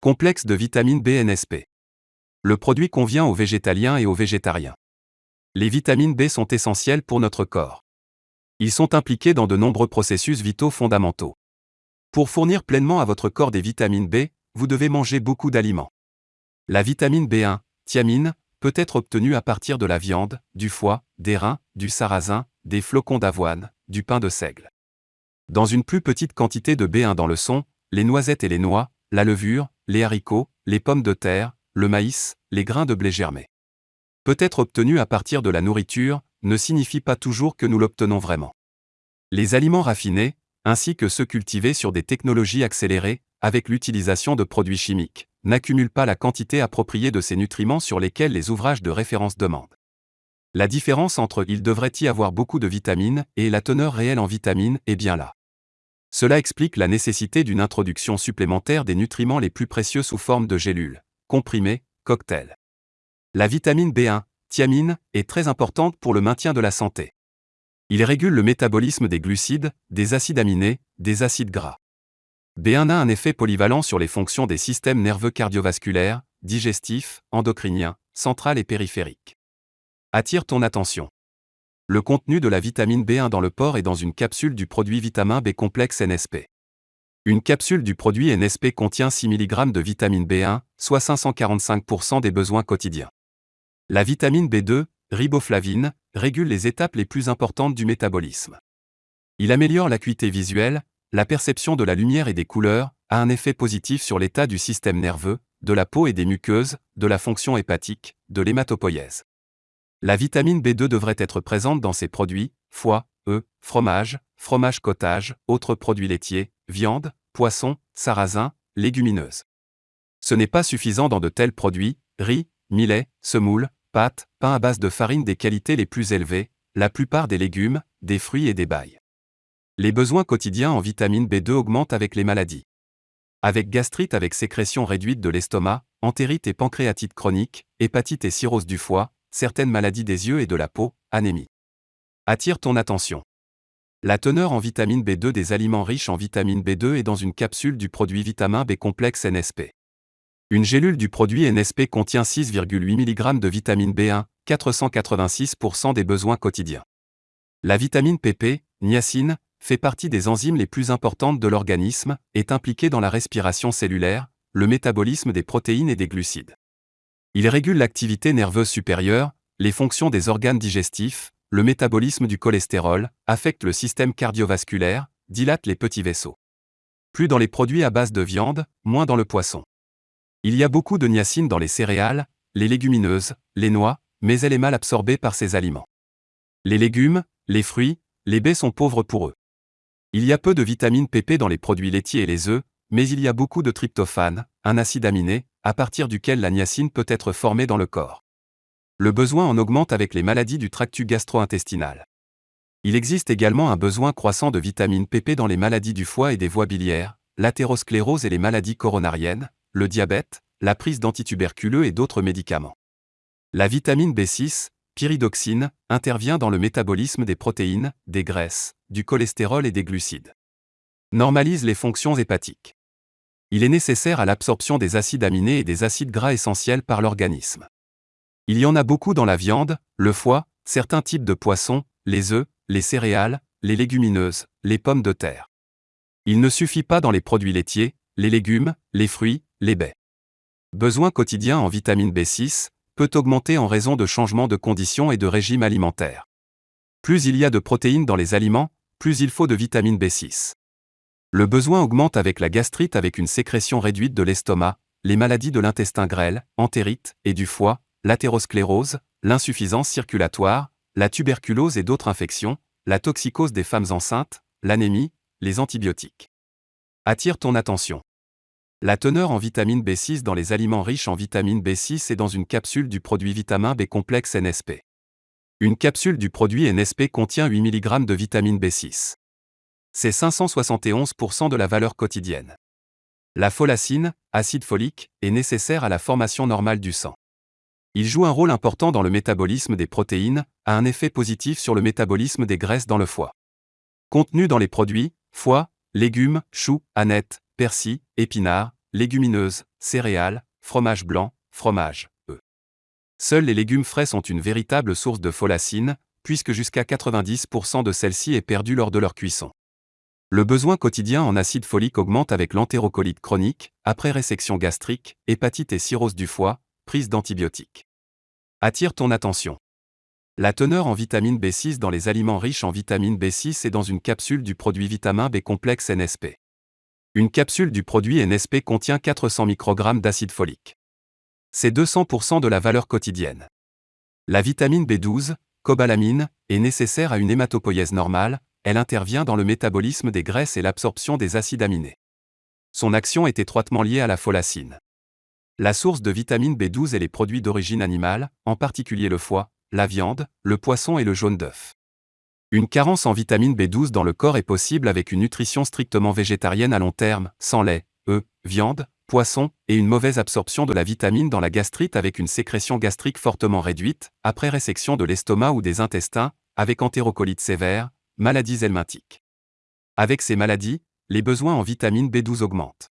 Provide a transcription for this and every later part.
Complexe de vitamine B NSP. Le produit convient aux végétaliens et aux végétariens. Les vitamines B sont essentielles pour notre corps. Ils sont impliqués dans de nombreux processus vitaux fondamentaux. Pour fournir pleinement à votre corps des vitamines B, vous devez manger beaucoup d'aliments. La vitamine B1, thiamine, peut être obtenue à partir de la viande, du foie, des reins, du sarrasin, des flocons d'avoine, du pain de seigle. Dans une plus petite quantité de B1 dans le son, les noisettes et les noix, la levure, les haricots, les pommes de terre, le maïs, les grains de blé germés. Peut être obtenu à partir de la nourriture, ne signifie pas toujours que nous l'obtenons vraiment. Les aliments raffinés, ainsi que ceux cultivés sur des technologies accélérées, avec l'utilisation de produits chimiques, n'accumulent pas la quantité appropriée de ces nutriments sur lesquels les ouvrages de référence demandent. La différence entre il devrait y avoir beaucoup de vitamines et la teneur réelle en vitamines est bien là. Cela explique la nécessité d'une introduction supplémentaire des nutriments les plus précieux sous forme de gélules, comprimés, cocktails. La vitamine B1, thiamine, est très importante pour le maintien de la santé. Il régule le métabolisme des glucides, des acides aminés, des acides gras. B1 a un effet polyvalent sur les fonctions des systèmes nerveux cardiovasculaires, digestifs, endocriniens, central et périphériques. Attire ton attention. Le contenu de la vitamine B1 dans le porc est dans une capsule du produit vitamin B complexe NSP. Une capsule du produit NSP contient 6 mg de vitamine B1, soit 545% des besoins quotidiens. La vitamine B2, riboflavine, régule les étapes les plus importantes du métabolisme. Il améliore l'acuité visuelle, la perception de la lumière et des couleurs, a un effet positif sur l'état du système nerveux, de la peau et des muqueuses, de la fonction hépatique, de l'hématopoïèse. La vitamine B2 devrait être présente dans ces produits, foie, œufs, fromage, fromage cottage, autres produits laitiers, viande, poisson, sarrasin, légumineuses. Ce n'est pas suffisant dans de tels produits, riz, millet, semoule, pâtes, pain à base de farine des qualités les plus élevées, la plupart des légumes, des fruits et des bailles. Les besoins quotidiens en vitamine B2 augmentent avec les maladies. Avec gastrite avec sécrétion réduite de l'estomac, entérite et pancréatite chronique, hépatite et cirrhose du foie, certaines maladies des yeux et de la peau, anémie. Attire ton attention. La teneur en vitamine B2 des aliments riches en vitamine B2 est dans une capsule du produit vitamin B complexe NSP. Une gélule du produit NSP contient 6,8 mg de vitamine B1, 486% des besoins quotidiens. La vitamine PP, niacine, fait partie des enzymes les plus importantes de l'organisme, est impliquée dans la respiration cellulaire, le métabolisme des protéines et des glucides. Il régule l'activité nerveuse supérieure, les fonctions des organes digestifs, le métabolisme du cholestérol, affecte le système cardiovasculaire, dilate les petits vaisseaux. Plus dans les produits à base de viande, moins dans le poisson. Il y a beaucoup de niacine dans les céréales, les légumineuses, les noix, mais elle est mal absorbée par ces aliments. Les légumes, les fruits, les baies sont pauvres pour eux. Il y a peu de vitamine PP dans les produits laitiers et les œufs, mais il y a beaucoup de tryptophane, un acide aminé, à partir duquel la niacine peut être formée dans le corps. Le besoin en augmente avec les maladies du tractus gastro-intestinal. Il existe également un besoin croissant de vitamine PP dans les maladies du foie et des voies biliaires, l'athérosclérose et les maladies coronariennes, le diabète, la prise d'antituberculeux et d'autres médicaments. La vitamine B6, pyridoxine, intervient dans le métabolisme des protéines, des graisses, du cholestérol et des glucides. Normalise les fonctions hépatiques il est nécessaire à l'absorption des acides aminés et des acides gras essentiels par l'organisme. Il y en a beaucoup dans la viande, le foie, certains types de poissons, les œufs, les céréales, les légumineuses, les pommes de terre. Il ne suffit pas dans les produits laitiers, les légumes, les fruits, les baies. Besoin quotidien en vitamine B6 peut augmenter en raison de changements de conditions et de régime alimentaire. Plus il y a de protéines dans les aliments, plus il faut de vitamine B6. Le besoin augmente avec la gastrite avec une sécrétion réduite de l'estomac, les maladies de l'intestin grêle, entérite et du foie, l'athérosclérose, l'insuffisance circulatoire, la tuberculose et d'autres infections, la toxicose des femmes enceintes, l'anémie, les antibiotiques. Attire ton attention. La teneur en vitamine B6 dans les aliments riches en vitamine B6 est dans une capsule du produit vitamin B complexe NSP. Une capsule du produit NSP contient 8 mg de vitamine B6 c'est 571% de la valeur quotidienne. La folacine, acide folique, est nécessaire à la formation normale du sang. Il joue un rôle important dans le métabolisme des protéines, a un effet positif sur le métabolisme des graisses dans le foie. Contenu dans les produits, foie, légumes, choux, anettes, persil, épinards, légumineuses, céréales, fromage blanc, fromage, œufs. Seuls les légumes frais sont une véritable source de folacine, puisque jusqu'à 90% de celle-ci est perdue lors de leur cuisson. Le besoin quotidien en acide folique augmente avec l'entérocolite chronique, après résection gastrique, hépatite et cirrhose du foie, prise d'antibiotiques. Attire ton attention. La teneur en vitamine B6 dans les aliments riches en vitamine B6 est dans une capsule du produit vitamin B complexe NSP. Une capsule du produit NSP contient 400 microgrammes d'acide folique. C'est 200% de la valeur quotidienne. La vitamine B12, cobalamine, est nécessaire à une hématopoïèse normale, elle intervient dans le métabolisme des graisses et l'absorption des acides aminés. Son action est étroitement liée à la folacine. La source de vitamine B12 est les produits d'origine animale, en particulier le foie, la viande, le poisson et le jaune d'œuf. Une carence en vitamine B12 dans le corps est possible avec une nutrition strictement végétarienne à long terme, sans lait, œufs, viande, poisson, et une mauvaise absorption de la vitamine dans la gastrite avec une sécrétion gastrique fortement réduite, après résection de l'estomac ou des intestins, avec entérocolite sévère, maladies helminthiques. Avec ces maladies, les besoins en vitamine B12 augmentent.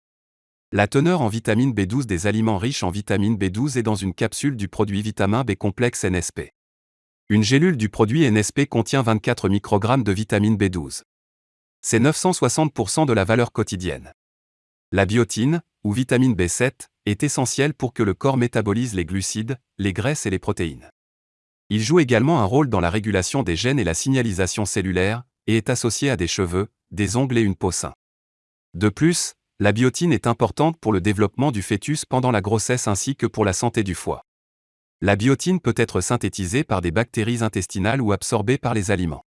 La teneur en vitamine B12 des aliments riches en vitamine B12 est dans une capsule du produit vitamin B complexe NSP. Une gélule du produit NSP contient 24 microgrammes de vitamine B12. C'est 960% de la valeur quotidienne. La biotine, ou vitamine B7, est essentielle pour que le corps métabolise les glucides, les graisses et les protéines. Il joue également un rôle dans la régulation des gènes et la signalisation cellulaire, et est associé à des cheveux, des ongles et une peau sain. De plus, la biotine est importante pour le développement du fœtus pendant la grossesse ainsi que pour la santé du foie. La biotine peut être synthétisée par des bactéries intestinales ou absorbée par les aliments.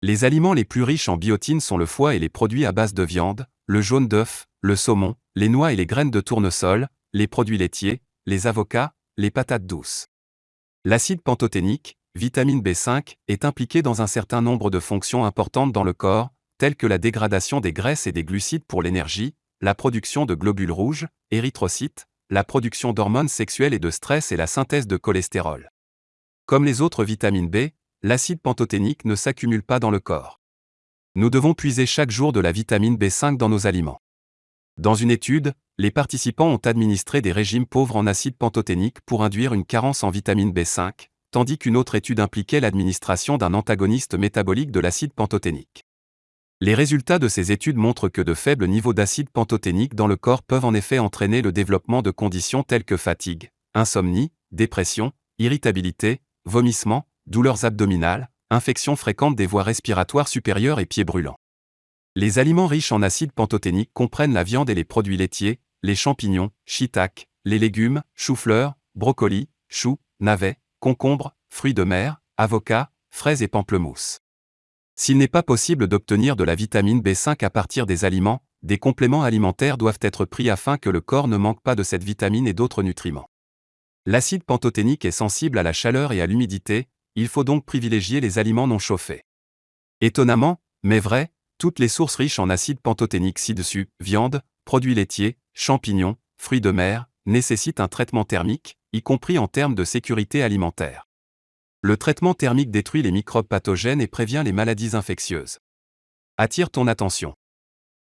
Les aliments les plus riches en biotine sont le foie et les produits à base de viande, le jaune d'œuf, le saumon, les noix et les graines de tournesol, les produits laitiers, les avocats, les patates douces. L'acide pantothénique, vitamine B5, est impliqué dans un certain nombre de fonctions importantes dans le corps, telles que la dégradation des graisses et des glucides pour l'énergie, la production de globules rouges, érythrocytes, la production d'hormones sexuelles et de stress et la synthèse de cholestérol. Comme les autres vitamines B, l'acide pantothénique ne s'accumule pas dans le corps. Nous devons puiser chaque jour de la vitamine B5 dans nos aliments. Dans une étude, les participants ont administré des régimes pauvres en acide pantothénique pour induire une carence en vitamine B5, tandis qu'une autre étude impliquait l'administration d'un antagoniste métabolique de l'acide pantothénique. Les résultats de ces études montrent que de faibles niveaux d'acide pantothénique dans le corps peuvent en effet entraîner le développement de conditions telles que fatigue, insomnie, dépression, irritabilité, vomissement, douleurs abdominales, infections fréquentes des voies respiratoires supérieures et pieds brûlants. Les aliments riches en acide pantothénique comprennent la viande et les produits laitiers, les champignons, shiitake, les légumes, choux-fleurs, brocolis, choux, navets, concombres, fruits de mer, avocats, fraises et pamplemousses. S'il n'est pas possible d'obtenir de la vitamine B5 à partir des aliments, des compléments alimentaires doivent être pris afin que le corps ne manque pas de cette vitamine et d'autres nutriments. L'acide pantothénique est sensible à la chaleur et à l'humidité, il faut donc privilégier les aliments non chauffés. Étonnamment, mais vrai, toutes les sources riches en acide pantothénique ci-dessus, viande, produits laitiers, champignons, fruits de mer, nécessitent un traitement thermique, y compris en termes de sécurité alimentaire. Le traitement thermique détruit les microbes pathogènes et prévient les maladies infectieuses. Attire ton attention.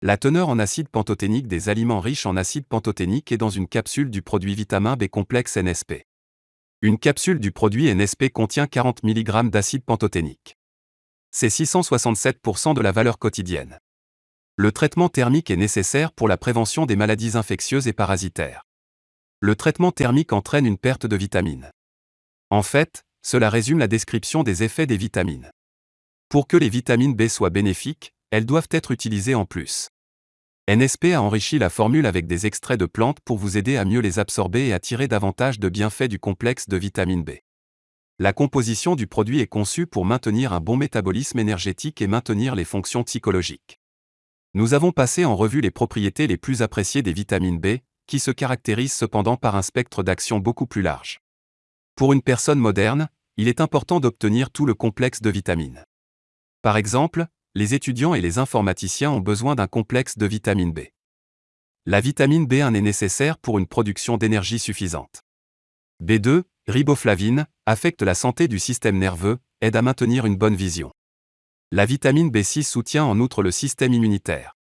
La teneur en acide pantothénique des aliments riches en acide pantothénique est dans une capsule du produit vitamin B complexe NSP. Une capsule du produit NSP contient 40 mg d'acide pantothénique c'est 667% de la valeur quotidienne. Le traitement thermique est nécessaire pour la prévention des maladies infectieuses et parasitaires. Le traitement thermique entraîne une perte de vitamines. En fait, cela résume la description des effets des vitamines. Pour que les vitamines B soient bénéfiques, elles doivent être utilisées en plus. NSP a enrichi la formule avec des extraits de plantes pour vous aider à mieux les absorber et à tirer davantage de bienfaits du complexe de vitamine B. La composition du produit est conçue pour maintenir un bon métabolisme énergétique et maintenir les fonctions psychologiques. Nous avons passé en revue les propriétés les plus appréciées des vitamines B, qui se caractérisent cependant par un spectre d'action beaucoup plus large. Pour une personne moderne, il est important d'obtenir tout le complexe de vitamines. Par exemple, les étudiants et les informaticiens ont besoin d'un complexe de vitamine B. La vitamine B1 est nécessaire pour une production d'énergie suffisante. B2, riboflavine, affecte la santé du système nerveux, aide à maintenir une bonne vision. La vitamine B6 soutient en outre le système immunitaire.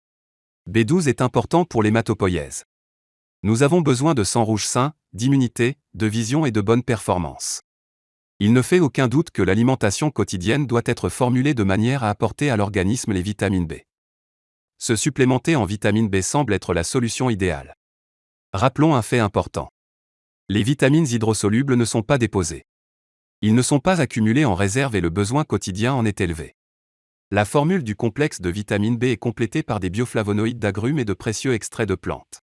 B12 est important pour l'hématopoïèse. Nous avons besoin de sang rouge sain, d'immunité, de vision et de bonne performance. Il ne fait aucun doute que l'alimentation quotidienne doit être formulée de manière à apporter à l'organisme les vitamines B. Se supplémenter en vitamine B semble être la solution idéale. Rappelons un fait important. Les vitamines hydrosolubles ne sont pas déposées. Ils ne sont pas accumulés en réserve et le besoin quotidien en est élevé. La formule du complexe de vitamine B est complétée par des bioflavonoïdes d'agrumes et de précieux extraits de plantes.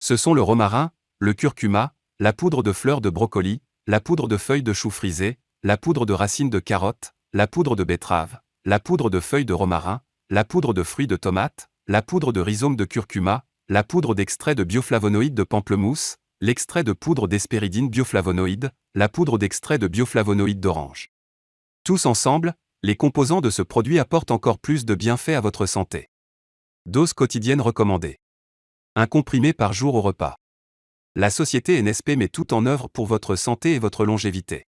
Ce sont le romarin, le curcuma, la poudre de fleurs de brocoli, la poudre de feuilles de chou frisé, la poudre de racines de carottes, la poudre de betterave, la poudre de feuilles de romarin, la poudre de fruits de tomate, la poudre de rhizome de curcuma, la poudre d'extrait de bioflavonoïdes de pamplemousse, l'extrait de poudre d'espéridine bioflavonoïde, la poudre d'extrait de bioflavonoïdes d'orange. Tous ensemble, les composants de ce produit apportent encore plus de bienfaits à votre santé. Dose quotidienne recommandée. Un comprimé par jour au repas. La société NSP met tout en œuvre pour votre santé et votre longévité.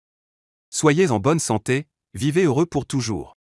Soyez en bonne santé, vivez heureux pour toujours.